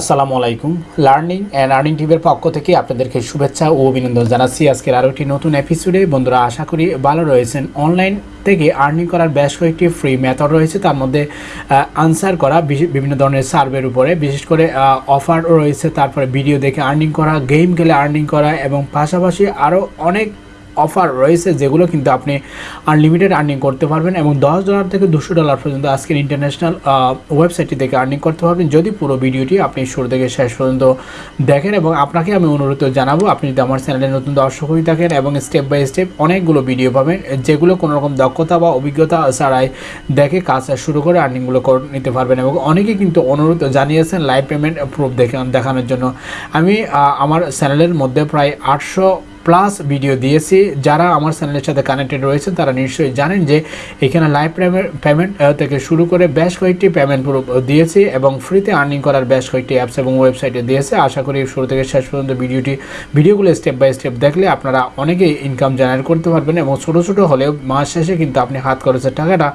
আসসালামু আলাইকুম। Learning and earning টিভির পক্ষ থেকে আপনাদেরকে শুভেচ্ছা ও অভিনন্দন জানাচ্ছি। আজকের আরও একটি নতুন এপিসোডে বন্ধুরা, আশা করি ভালো রয়েছেন। অনলাইন থেকে আর্নিং করার বেশ কয়েকটি ফ্রি মেথড রয়েছে। তার মধ্যে আনসার করা বিভিন্ন ধরনের সার্ভের উপরে। বিশেষ করে অফার রয়েছে। তারপরে ভিডিও দেখে আর্নিং করা গেম খেলে আর্নিং করা এবং পাশাপাশি আরও অনেক অফার রয়েছে, যেগুলো কিন্তু আপনি আনলিমিটেড আর্নিং করতে পারবেন এবং দশ ডলার থেকে দুশো ডলার পর্যন্ত আজকের ইন্টারন্যাশনাল ওয়েবসাইটটি থেকে আর্নিং করতে পারবেন। যদি পুরো ভিডিওটি আপনি শুরু থেকে শেষ পর্যন্ত দেখেন এবং আপনাকে আমি অনুরোধ জানাব, আপনি যদি আমার চ্যানেলে নতুন দর্শক হয়ে থাকেন এবং স্টেপ বাই স্টেপ অনেকগুলো ভিডিও পাবেন, যেগুলো কোনো রকম দক্ষতা বা অভিজ্ঞতা ছাড়াই দেখে কাজ শুরু করে আর্নিংগুলো করে, নিতে পারবেন এবং অনেকে কিন্তু অনুরোধ জানিয়েছেন লাইভ পেমেন্ট প্রুফ দেখে, দেখানোর জন্য। আমি আমার চ্যানেলের মধ্যে প্রায় আটশো প্লাস ভিডিও দিয়েছি। যারা আমার চ্যানেলের সাথে কানেক্টেড রয়েছেন, তারা নিশ্চয়ই জানেন যে এখানে লাইভ পেমেন্ট থেকে শুরু করে বেশ কয়েকটি পেমেন্ট দিয়েছি এবং ফ্রিতে আর্নিং করার বেশ কয়েকটি অ্যাপস এবং ওয়েবসাইটে দিয়েছে। আশা করি শুরু থেকে শেষ পর্যন্ত ভিডিওটি ভিডিওগুলো স্টেপ বাই স্টেপ দেখলে আপনারা অনেকেই ইনকাম জেনারেট করতে পারবেন এবং ছোটো ছোটো হলেও মাস শেষে কিন্তু আপনি হাত খরচের টাকাটা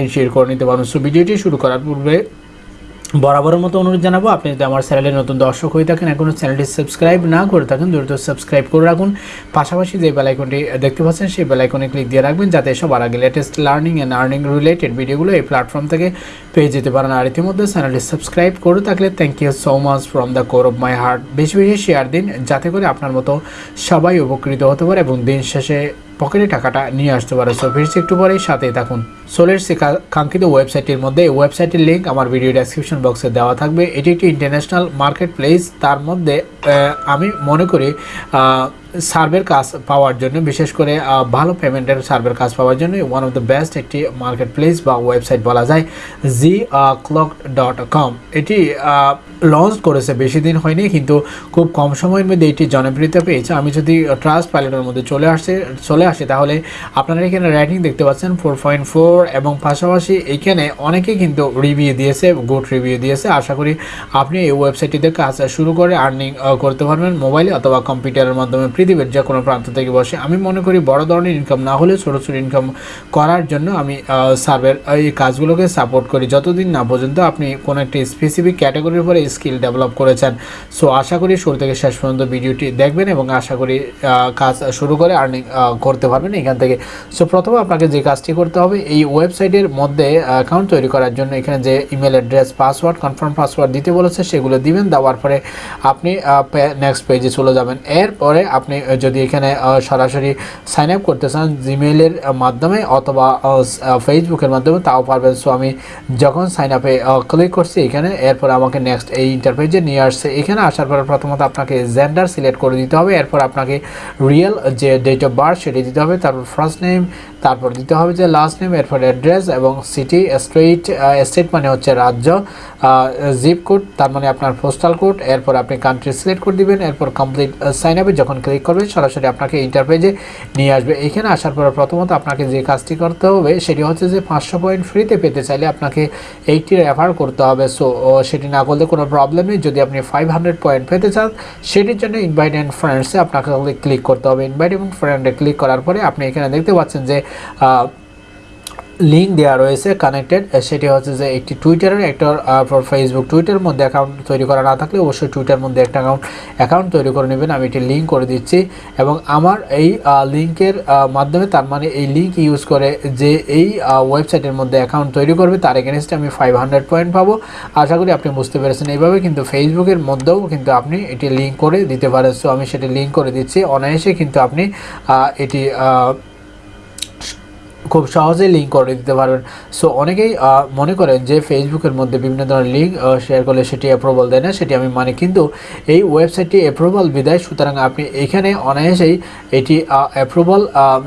এনশিওর করে নিতে পারবেন। সো ভিডিওটি শুরু করার পূর্বে বরাবরের মতো অনুরোধ জানাব, আপনি যদি আমার চ্যানেলে নতুন দর্শক হয়ে থাকেন এখনও চ্যানেলটি সাবস্ক্রাইব না করে থাকেন, দ্রুত সাবস্ক্রাইব করে রাখুন। পাশাপাশি যে বেলাইকনটি দেখতে পাচ্ছেন, সেই বেলাইকনে ক্লিক দিয়ে রাখবেন, যাতে সবার আগে latest learning and earning related ভিডিওগুলো এই প্ল্যাটফর্ম থেকে পেয়ে যেতে পারেন। আর ইতিমধ্যে চ্যানেলটি সাবস্ক্রাইব করে থাকলে thank you so much from the core of my heart বেশি বেশি শেয়ার দিন, যাতে করে আপনার মতো সবাই উপকৃত হতে পারে এবং দিন শেষে পকেটে টাকাটা নিয়ে আসতে পারে। সো ফিরছি একটু পরেই, সাথেই থাকুন। সোলের সে কাঙ্ক্ষিত ওয়েবসাইটের মধ্যে এই ওয়েবসাইটের লিঙ্ক আমার ভিডিও ডেসক্রিপশন বক্সে দেওয়া থাকবে। এটি একটি ইন্টারন্যাশনাল মার্কেট প্লেস তার মধ্যে আমি মনে করি সার্ভের কাজ পাওয়ার জন্য, বিশেষ করে ভালো পেমেন্টের সার্ভের কাজ পাওয়ার জন্য ওয়ান অফ দ্য বেস্ট একটি মার্কেট প্লেস বা ওয়েবসাইট বলা যায় জি ক্লক ডট কম এটি লঞ্চ করেছে, বেশি দিন হয়নি, কিন্তু খুব কম সময়ের মধ্যে এটি জনপ্রিয়তা পেয়েছে। আমি যদি ট্রাস্ট পাইলটের মধ্যে চলে আসছে চলে আসি, তাহলে আপনারা এখানে রেটিং দেখতে পাচ্ছেন ফোর পয়েন্ট ফোর এবং পাশাপাশি এইখানে অনেকে কিন্তু রিভিউ দিয়েছে গুড রিভিউ দিয়েছে। আশা করি আপনি এই ওয়েবসাইটটিতে কাজ শুরু করে আর্নিং করতে পারবেন মোবাইলে অথবা কম্পিউটারের মাধ্যমে পৃথিবীর যে কোনো প্রান্ত থেকে বসে। আমি মনে করি বড় ধরনের ইনকাম না হলে ছোটো ছোটো ইনকাম করার জন্য আমি সার্ভের এই কাজগুলোকে সাপোর্ট করি। যতদিন না পর্যন্ত আপনি কোনো একটি স্পেসিফিক ক্যাটাগরির উপরে স্কিল ডেভেলপ করেছেন। সো আশা করি শুরু থেকে শেষ পর্যন্ত ভিডিওটি দেখবেন এবং আশা করি কাজ শুরু করে আর্নিং করতে পারবেন এখান থেকে। সো প্রথমে আপনাকে যে কাজটি করতে হবে, এই ওয়েবসাইটের মধ্যে অ্যাকাউন্ট তৈরি করার জন্য এখানে যে email address password confirm password দিতে বলেছে, সেগুলো দিবেন, দেওয়ার পরে আপনি নেক্সট পেজে চলে যাবেন। এরপরে আপনি যদি এখানে সরাসরি সাইন আপ করতে চান জিমেইলের মাধ্যমে অথবা ফেসবুকের মাধ্যমে, তাও পারবেন। সো আমি যখন সাইন আপে ক্লিক করছি এখানে, এরপর আমাকে নেক্সট এই ইন্টারপেজে নিয়ে আসছে। এখানে আসার পরে প্রথমত আপনাকে জেন্ডার সিলেক্ট করে দিতে হবে। এরপর আপনাকে রিয়েল যে ডেট অফ বার্থ সেটি দিতে হবে। তারপর ফার্স্ট নেম তারপর দিতে হবে যে লাস্ট নেম এরপর অ্যাড্রেস এবং সিটি স্ট্রিট স্টেট মানে হচ্ছে রাজ্য জিপ কোড তার মানে আপনার পোস্টাল কোড এরপর আপনি কান্ট্রি সিলেক্ট করে দিবেন, এরপর কমপ্লিট সাইন আপে যখন ক্লিক করবেন, সরাসরি আপনাকে ইন্টারপেজে নিয়ে আসবে। এখানে আসার পর প্রথমত আপনাকে যে কাজটি করতে হবে, সেটি হচ্ছে যে পাঁচশো পয়েন্ট ফ্রিতে পেতে চাইলে আপনাকে এইটি রেফার করতে হবে। সো সেটি না করলে কোনো প্রবলেম নেই। যদি আপনি ফাইভ হান্ড্রেড পয়েন্ট পেতে চান, সেটির জন্য ইনভাইট অ্যান্ড ফ্রেন্ডসে আপনাকে ক্লিক করতে হবে। ইনভাইট এবং ফ্রেন্ডে ক্লিক করার পরে আপনি এখানে দেখতে পাচ্ছেন যে লিঙ্ক দেওয়া রয়েছে কানেক্টেড সেটি হচ্ছে যে একটি টুইটারের একটা ফেসবুক টুইটারের মধ্যে অ্যাকাউন্ট তৈরি করা না থাকলে অবশ্যই টুইটার মধ্যে একটা অ্যাকাউন্ট অ্যাকাউন্ট তৈরি করে নেবেন। আমি একটি লিঙ্ক করে দিচ্ছি এবং আমার এই লিঙ্কের মাধ্যমে তার মানে এই লিঙ্ক ইউজ করে যে এই ওয়েবসাইটের মধ্যে অ্যাকাউন্ট তৈরি করবে, তার এগেনস্টে আমি ফাইভ হান্ড্রেড পয়েন্ট পাবো। আশা করি আপনি বুঝতে পেরেছেন এইভাবে, কিন্তু ফেসবুকের মধ্যেও কিন্তু আপনি এটি লিঙ্ক করে দিতে পারেন। সো আমি সেটি লিঙ্ক করে দিচ্ছি। অনায়াসে কিন্তু আপনি এটি খুব সহজেই লিঙ্ক করে দিতে পারবেন। সো অনেকেই মনে করেন যে ফেসবুকের মধ্যে বিভিন্ন ধরনের লিঙ্ক শেয়ার করলে সেটি অ্যাপ্রুভাল দেয় না, সেটি আমি মানে। কিন্তু এই ওয়েবসাইটটি অ্যাপ্রুভাল বিদায়, সুতরাং আপনি এখানে অনায়াসেই এটি অ্যাপ্রুভাল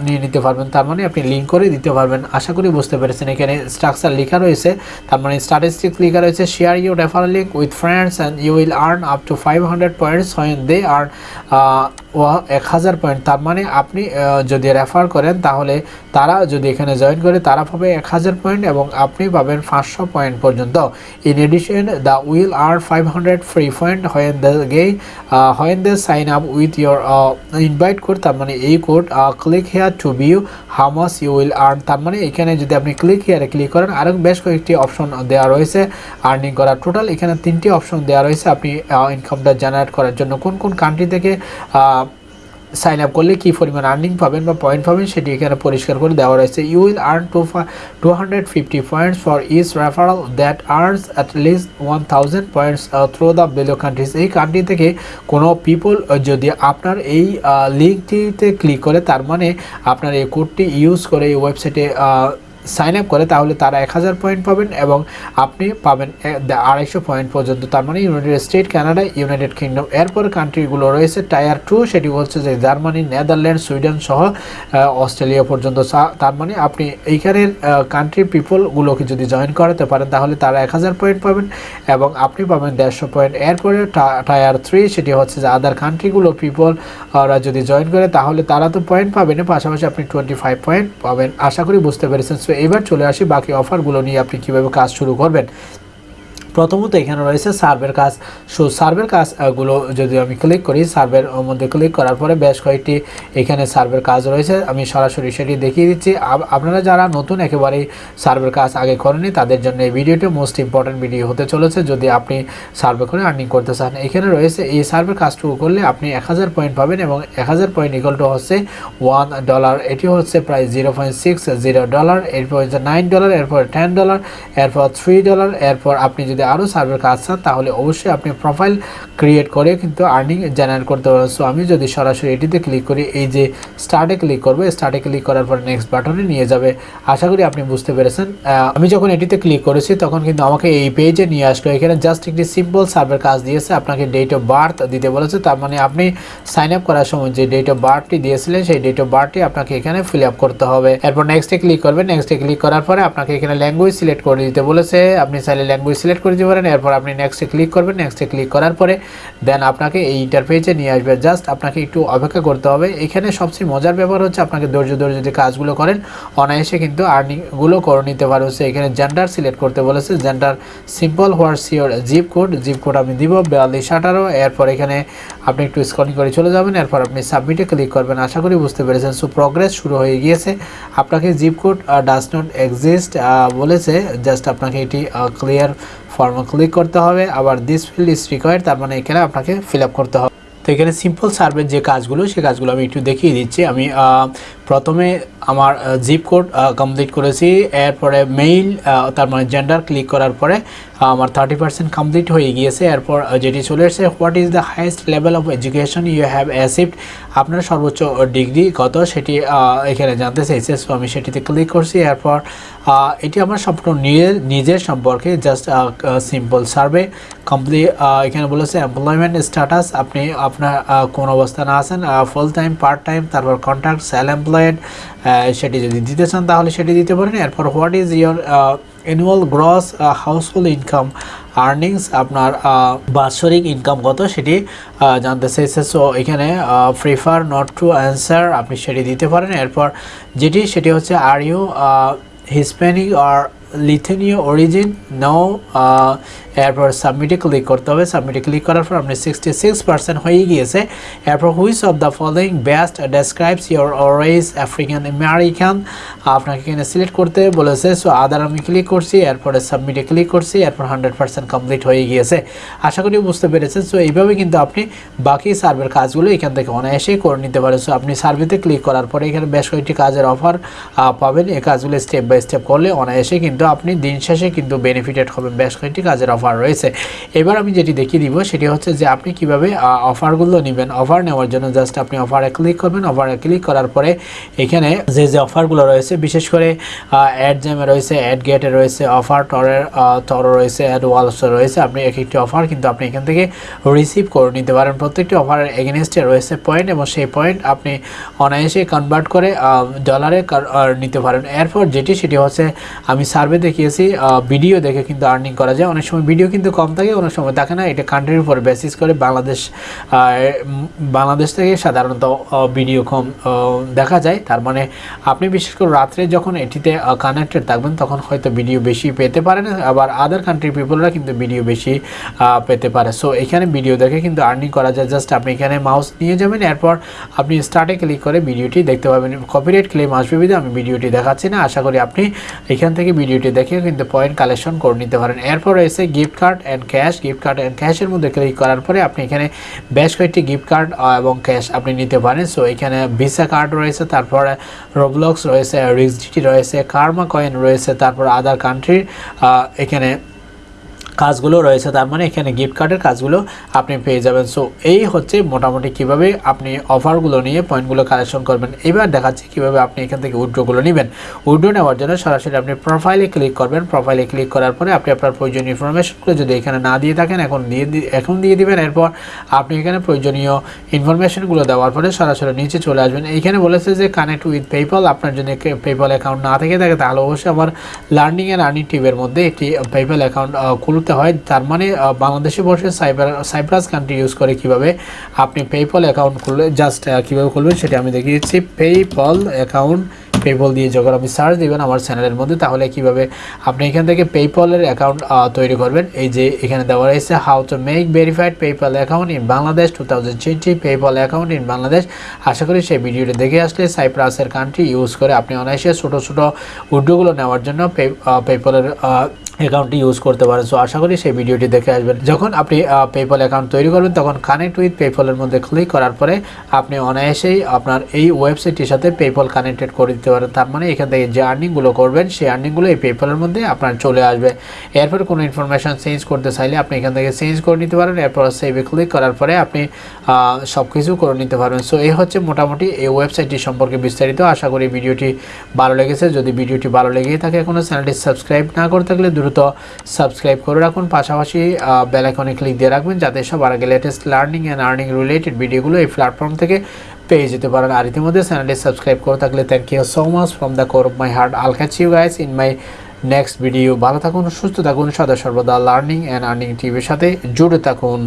নিয়ে নিতে পারবেন। তার মানে আপনি লিঙ্ক করে দিতে পারবেন। আশা করি বুঝতে পেরেছেন, এখানে স্ট্রাকচার লেখা রয়েছে। তার মানে স্ট্যাটিস্টিক্স লেখা রয়েছে share you refer link with friends and you will earn up to five hundred points when they earn এক হাজার পয়েন্ট তার মানে আপনি যদি রেফার করেন, তাহলে তারা যদি এখানে জয়েন করে, তারা পাবে এক হাজার পয়েন্ট এবং আপনি পাবেন পাঁচশো পয়েন্ট পর্যন্ত। In addition they will earn five hundred free point when they get when they sign up with your invite code তার মানে এই code click here to view how much you will earn তার মানে এখানে যদি আপনি click হেয়ারে click করেন, আরও বেশ কয়েকটি অপশন দেওয়া রয়েছে আর্নিং করার। টোটাল এখানে তিনটি অপশন দেওয়া রয়েছে। আপনি ইনকামটা জেনারেট করার জন্য কোন কোন কান্ট্রি থেকে সাইন আপ করলে কী পরিমাণ আর্নিং পাবেন বা পয়েন্ট পাবেন সেটি এখানে পরিষ্কার করে দেওয়া রয়েছে। You will earn two two hundred fifty points for each referral that earns at least one thousand points through the below countries এই কান্ট্রি থেকে কোনো পিপল যদি আপনার এই লিঙ্কটিতে ক্লিক করে, তার মানে আপনার এই কোডটি ইউজ করে এই ওয়েবসাইটে সাইন আপ করে তাহলে তারা এক হাজার পয়েন্ট পাবেন এবং আপনি পাবেন আড়াইশো পয়েন্ট পর্যন্ত। তার মানে United State Canada United Kingdom এরপর কান্ট্রিগুলো রয়েছে টায়ার টু সেটি হচ্ছে যে জার্মানি নেদারল্যান্ড সুইডেন সহ অস্ট্রেলিয়া পর্যন্ত। তার মানে আপনি এইখানের কান্ট্রি পিপলগুলোকে যদি জয়েন করাতে পারেন, তাহলে তারা এক হাজার পয়েন্ট পাবেন এবং আপনি পাবেন দেড়শো পয়েন্ট এরপরে টায়ার থ্রি সেটি হচ্ছে যে আদার কান্ট্রিগুলো পিপল ওরা যদি জয়েন করে, তাহলে তারা তো পয়েন্ট পাবেন পাশাপাশি আপনি টোয়েন্টি ফাইভ পয়েন্ট পাবেন। আশা করি বুঝতে পেরেছেন। সো এবার চলে আসি বাকি অফারগুলো নিয়ে আপনি কীভাবে কাজ শুরু করবেন। প্রথমত এখানে রয়েছে সার্ভের কাজ। সো, সার্ভের কাজগুলো যদি আমি ক্লিক করি, সার্ভের মধ্যে ক্লিক করার পরে বেশ কয়েকটি এখানে সার্ভের কাজ রয়েছে। আমি সরাসরি সেটি দেখিয়ে দিচ্ছি। আপনারা যারা নতুন একেবারেই সার্ভের কাজ আগে করেনি তাদের জন্য এই ভিডিওটি মোস্ট ইম্পর্টেন্ট ভিডিও হতে চলেছে। যদি আপনি সার্ভে করে আর্নিং করতে চান, এখানে রয়েছে এই সার্ভের কাজটুকু করলে আপনি এক হাজার পয়েন্ট পাবেন এবং এক হাজার পয়েন্ট ইকুয়াল টু হচ্ছে ওয়ান ডলার এটি হচ্ছে প্রায় zero point six zero dollar এরপর হচ্ছে নাইন ডলার এরপর টেন ডলার এরপর থ্রি ডলার এরপর আপনি যদি আরও সার্ভের কাজ চান তাহলে অবশ্যই আপনি প্রোফাইল ক্রিয়েট করে কিন্তু আর্নিং জেনারেট করতে পারবেন সো আমি যদি সরাসরি এটিতে ক্লিক করি, এই যে স্টার্টে ক্লিক করব স্টার্টে ক্লিক করার পর নেক্সট বাটনে নিয়ে যাবে। আশা করি আপনি বুঝতে পেরেছেন। আমি যখন এটিতে ক্লিক করেছি, তখন কিন্তু আমাকে এই পেজে নিয়ে আসলো। এখানে জাস্ট একটি সিম্পল সার্ভের কাজ দিয়েছে, আপনাকে ডেট অফ বার্থ দিতে বলেছে। তার মানে আপনি সাইন আপ করার সময় যে ডেট অফ বার্থটি দিয়েছিলেন, সেই ডেট অফ বার্থটি আপনাকে এখানে ফিল আপ করতে হবে। এরপর নেক্সটে ক্লিক করবেন নেক্সটে ক্লিক করার পরে আপনাকে এখানে ল্যাঙ্গুয়েজ সিলেক্ট করে দিতে বলেছে। আপনি চাইলে ল্যাঙ্গুয়েজ সিলেক্ট করে দিতে পারেন। এরপর আপনি নেক্সটে ক্লিক করবেন। নেক্সটে ক্লিক করার পরে দেন আপনাকে এই ইন্টারফেসে নিয়ে আসবে। জাস্ট আপনাকে একটু অপেক্ষা করতে হবে। এখানে সবচেয়ে মজার ব্যাপার হচ্ছে আপনাকে ধৈর্য ধরে যদি কাজগুলো করেন, অনায়াসে কিন্তু আর্নিংগুলো করে নিতে পারে হচ্ছে এখানে জেন্ডার সিলেক্ট করতে বলেছে। Gender simple what's your zip code zip code আমি দিব বিয়াল্লিশ আঠারো। এরপর এখানে আপনি একটু স্কলিং করে চলে যাবেন। এরপর আপনি সাবমিটে ক্লিক করবেন। আশা করি বুঝতে পেরেছেন। সো প্রগ্রেস শুরু হয়ে গিয়েছে। আপনাকে zip code does not exist বলেছে। জাস্ট আপনাকে এটি ক্লিয়ার ফর্মে ক্লিক করতে হবে, আবার দিস ফিল্ড ইজ রিকোয়ার্ড তার মানে এখানে আপনাকে ফিল করতে হবে। তো এখানে সিম্পল সার্ভের যে কাজগুলো, সে কাজগুলো আমি একটু দেখিয়ে দিচ্ছি। আমি প্রথমে আমার জিপ কোড কমপ্লিট করেছি, এরপরে মেইল তার মানে জেন্ডার ক্লিক করার পরে আমার থার্টি পার্সেন্ট কমপ্লিট হয়ে গিয়েছে। এরপর যেটি চলে এসেছে what is the highest level of education you have achieved আপনার সর্বোচ্চ ডিগ্রি কত? সেটি এখানে জানতে চাইছে সো আমি সেটিতে ক্লিক করছি। এরপর এটি আমার সম্পূর্ণ নিজের নিজের সম্পর্কে জাস্ট সিম্পল সার্ভে কমপ্লিট এখানে বলেছে এমপ্লয়মেন্ট স্ট্যাটাস আপনি আপনার কোন অবস্থানে আছেন ফুল টাইম পার্ট টাইম তারপর কন্ট্রাক্ট সেল এমপ্লয়েড সেটি যদি দিতে চান তাহলে সেটি দিতে পারেন। এরপর what is your annual gross household income earnings আপনার বাৎসরিক ইনকাম কত সেটি জানতে চাইছে। সো এখানে প্রিফার নট টু অ্যান্সার আপনি সেটি দিতে পারেন। এরপর যেটি, সেটি হচ্ছে are you Hispanic R লিথেনীয় origin নাও এরপর সাবমিটে ক্লিক করতে হবে। সাবমিটে ক্লিক করার পর আপনি সিক্সটি সিক্স পার্সেন্ট হয়ে গিয়েছে। এরপর which of the following best describes your অরেজ African American আপনাকে এখানে সিলেক্ট করতে বলেছে সো আদার আমি ক্লিক করছি, এরপরে সাবমিটে ক্লিক করছি, এরপর হান্ড্রেড পার্সেন্ট কমপ্লিট হয়ে গিয়েছে। আশা করি বুঝতে পেরেছেন সো এইভাবে কিন্তু আপনি বাকি সার্ভের কাজগুলো এখান থেকে অনায়াসেই করে নিতে পারেন। সো আপনি সার্ভেতে ক্লিক করার পরে এখানে বেশ কয়েকটি কাজের অফার পাবেন। এই কাজগুলো স্টেপ বাই স্টেপ করলে অনায়াসে কিন্তু আপনি দিন শেষে কিন্তু বেনিফিটেড হবেন। বেশ কয়েকটি কাজের অফার রয়েছে। এবার আমি যেটি দেখিয়ে দিব, সেটি হচ্ছে যে আপনি কীভাবে অফারগুলো নেবেন। অফার নেওয়ার জন্য জাস্ট আপনি অফারে ক্লিক করবেন। অফারে ক্লিক করার পরে এখানে যে যে অফারগুলো রয়েছে বিশেষ করে অ্যাড জ্যামে রয়েছে অ্যাড গেটে রয়েছে অফার টরের টর রয়েছে অ্যাড ওয়ালস রয়েছে, আপনি এক একটি অফার কিন্তু আপনি এখান থেকে রিসিভ করে নিতে পারেন। প্রত্যেকটি অফারের এগেনস্টে রয়েছে পয়েন্ট এবং সেই পয়েন্ট আপনি অনায়াসে কনভার্ট করে ডলারে নিতে পারেন। এরপর যেটি, সেটি হচ্ছে আমি সার্ভে দেখিয়েছি ভিডিও দেখে কিন্তু আর্নিং করা যায়। অনেক সময় ভিডিও কিন্তু কম থাকে, অনেক সময় থাকে না। এটা কান্ট্রির উপর বেসিস করে বাংলাদেশ বাংলাদেশ থেকে সাধারণত ভিডিও কম দেখা যায়। তার মানে আপনি বিশেষ করে রাত্রে যখন এটিতে কানেক্টেড থাকবেন, তখন হয়তো ভিডিও বেশি পেতে পারেন, আবার আদার কান্ট্রি পিপলরা কিন্তু ভিডিও বেশি পেতে পারে। সো এখানে ভিডিও দেখে কিন্তু আর্নিং করা যায়। জাস্ট আপনি এখানে মাউস নিয়ে যাবেন, এরপর আপনি স্টার্টে ক্লিক করে ভিডিওটি দেখতে পাবেন। কপিরাইট ক্লেম আসবে বিধে, আমি ভিডিওটি দেখাচ্ছি না। আশা করি আপনি এখান থেকে ভিডিওটি দেখে কিন্তু পয়েন্ট কালেকশন করে নিতে পারেন। এরপর রয়েছে gift card and cash gift card and ক্যাশের মধ্যে ক্লিক করার পরে আপনি এখানে বেশ কয়েকটি গিফট কার্ড এবং ক্যাশ আপনি নিতে পারেন। সো এখানে ভিসা কার্ড রয়েছে, তারপরে রোবলক্স রয়েছে রিক্সডিটি রয়েছে কার্মা কয়েন রয়েছে তারপর আদার কান্ট্রির এখানে কাজগুলো রয়েছে, তার মানে এখানে গিফট কার্ডের কাজগুলো আপনি পেয়ে যাবেন। সো এই হচ্ছে মোটামুটি কীভাবে আপনি অফারগুলো নিয়ে পয়েন্টগুলো কালেকশন করবেন। এবার দেখাচ্ছি কীভাবে আপনি এখান থেকে উইড্রোগুলো নেবেন। উইড্রো নেওয়ার জন্য সরাসরি আপনি প্রোফাইলে ক্লিক করবেন। প্রোফাইলে ক্লিক করার পরে আপনি আপনার প্রয়োজনীয় ইনফরমেশনগুলো যদি এখানে না দিয়ে থাকেন, এখন দিয়ে এখন দিয়ে দিবেন। এরপর আপনি এখানে প্রয়োজনীয় ইনফরমেশনগুলো দেওয়ার পরে সরাসরি নিচে চলে আসবেন। এইখানে বলেছে যে কানেক্ট উইথ পেপাল আপনার যদি পেপাল অ্যাকাউন্ট না থেকে থাকে, তাহলে অবশ্যই আমার লার্নিং অ্যান্ড আর্নিং টিভের মধ্যে একটি পেপাল অ্যাকাউন্ট খুলতে হয়। তার মানে বাংলাদেশে বসে সাইবার, সাইপ্রাস কান্ট্রি ইউজ করে কীভাবে আপনি পেপল অ্যাকাউন্ট খুললে জাস্ট কীভাবে খুলবেন সেটা আমি দেখিয়ে দিচ্ছি। পেপল অ্যাকাউন্ট পেপল দিয়ে যখন আপনি সার্চ দিবেন আমার চ্যানেলের মধ্যে, তাহলে কীভাবে আপনি এখান থেকে পেপলের অ্যাকাউন্ট তৈরি করবেন। এই যে এখানে দেওয়া রয়েছে how to make verified PayPal account in Bangladesh two thousand twenty PayPal account in Bangladesh আশা করি সেই ভিডিওটি দেখে আসলে সাইপ্রাসের কান্ট্রি ইউজ করে আপনি অনায়াসে ছোটো ছোটো উদ্যোগগুলো নেওয়ার জন্য পেপলের অ্যাকাউন্টটি ইউজ করতে পারেন। সো আশা করি সেই ভিডিওটি দেখে আসবেন। যখন আপনি পেপল অ্যাকাউন্ট তৈরি করবেন, তখন কানেক্ট উইথ পেপলের মধ্যে ক্লিক করার পরে আপনি অনায়াসেই আপনার এই ওয়েবসাইটটির সাথে পেপল কানেক্টেড করে দিতে পারেন। তার মানে এখান থেকে যে আর্নিংগুলো করবেন, সেই আর্নিংগুলো এই পেপলের মধ্যে আপনার চলে আসবে। এরপর কোনো ইনফরমেশন চেঞ্জ করতে চাইলে আপনি এখান থেকে চেঞ্জ করে নিতে পারেন। এরপর সেভে ক্লিক করার পরে আপনি সব কিছু করে নিতে পারবেন। সো এই হচ্ছে মোটামুটি এই ওয়েবসাইটটি সম্পর্কে বিস্তারিত। আশা করি ভিডিওটি ভালো লেগেছে। যদি ভিডিওটি ভালো লেগেই থাকে এখনও চ্যানেলটি সাবস্ক্রাইব না করে থাকলে দ্রুত সাবস্ক্রাইব করে রাখুন। পাশাপাশি বেলাইকনে ক্লিক দিয়ে রাখবেন যাতে সবার আগে latest learning and earning related ভিডিওগুলো এই প্ল্যাটফর্ম থেকে পেয়ে যেতে পারেন। আর ইতিমধ্যে চ্যানেলটি সাবস্ক্রাইব করে থাকলে thank you so much from the core of my heart I'll catch you guys in my next video ভালো থাকুন, সুস্থ থাকুন, সদা সর্বদা লার্নিং অ্যান্ড আর্নিং টিভির সাথে জুড়ে থাকুন।